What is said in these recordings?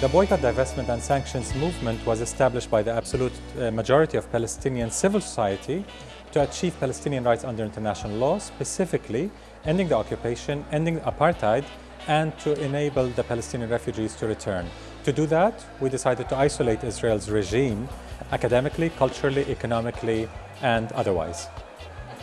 The boycott, divestment and sanctions movement was established by the absolute uh, majority of Palestinian civil society to achieve Palestinian rights under international law, specifically ending the occupation, ending apartheid, and to enable the Palestinian refugees to return. To do that, we decided to isolate Israel's regime academically, culturally, economically, and otherwise.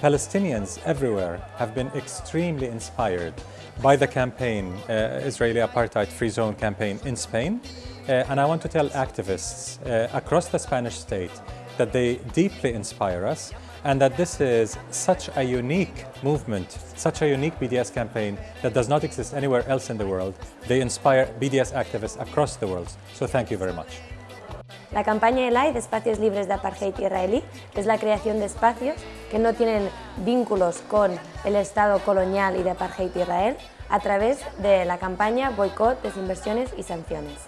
Palestinians everywhere have been extremely inspired by the campaign, uh, Israeli Apartheid Free Zone campaign in Spain. Uh, and I want to tell activists uh, across the Spanish state that they deeply inspire us and that this is such a unique movement, such a unique BDS campaign that does not exist anywhere else in the world. They inspire BDS activists across the world. So thank you very much. La campaña ELAI de Espacios Libres de Apartheid Israelí es la creación de espacios que no tienen vínculos con el Estado colonial y de Apartheid Israel a través de la campaña Boicot, Desinversiones y Sanciones.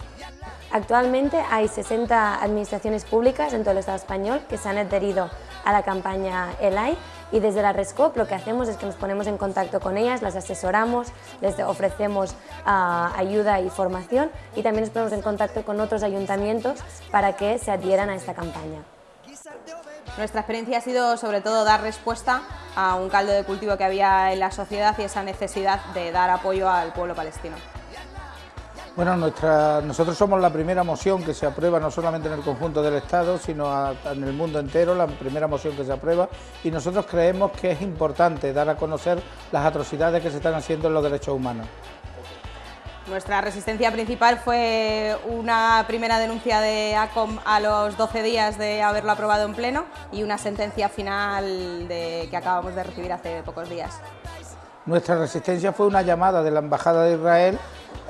Actualmente hay 60 administraciones públicas en todo el Estado español que se han adherido a la campaña ELAI y desde la RESCOP lo que hacemos es que nos ponemos en contacto con ellas, las asesoramos, les ofrecemos uh, ayuda y formación y también nos ponemos en contacto con otros ayuntamientos para que se adhieran a esta campaña. Nuestra experiencia ha sido sobre todo dar respuesta a un caldo de cultivo que había en la sociedad y esa necesidad de dar apoyo al pueblo palestino. Bueno, nuestra, nosotros somos la primera moción que se aprueba no solamente en el conjunto del Estado, sino a, en el mundo entero, la primera moción que se aprueba y nosotros creemos que es importante dar a conocer las atrocidades que se están haciendo en los derechos humanos. Nuestra resistencia principal fue una primera denuncia de ACOM a los 12 días de haberlo aprobado en pleno y una sentencia final de, que acabamos de recibir hace pocos días. Nuestra resistencia fue una llamada de la Embajada de Israel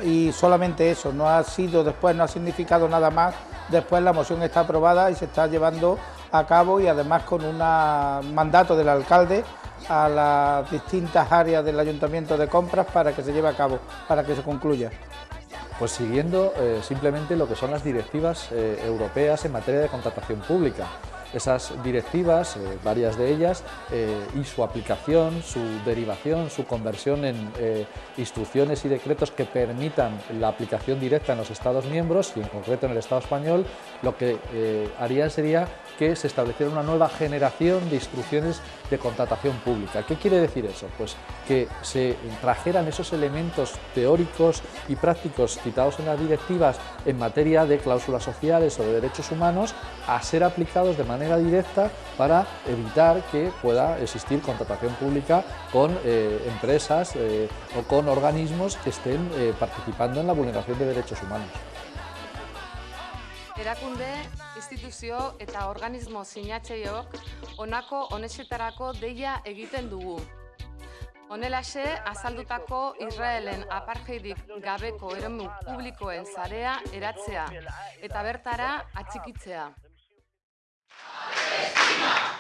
y solamente eso, no ha sido después, no ha significado nada más, después la moción está aprobada y se está llevando a cabo y además con un mandato del alcalde a las distintas áreas del Ayuntamiento de Compras para que se lleve a cabo, para que se concluya. Pues siguiendo eh, simplemente lo que son las directivas eh, europeas en materia de contratación pública. Esas directivas, eh, varias de ellas, y su aplicación, su derivación, su conversión en instrucciones y decretos que permitan la aplicación directa en los Estados miembros y en concreto en el Estado español, lo que harían sería que se estableciera una nueva generación de instrucciones de contratación pública. ¿Qué quiere decir eso? Pues que se trajeran esos elementos teóricos y prácticos citados en las directivas en materia de cláusulas sociales o de derechos humanos a ser aplicados de manera directa para evitar que pueda existir contratación pública con eh, empresas eh, o con organismos que estén eh, participando en la vulneración de derechos humanos. Erakunde, instituzio eta organismo sinatzeiok deia egiten dugu. Honelaxe, azaldutako Israelen apartheidik gabeko eremu publikoen zarea eratzea eta bertara atxikitzea. Thank you.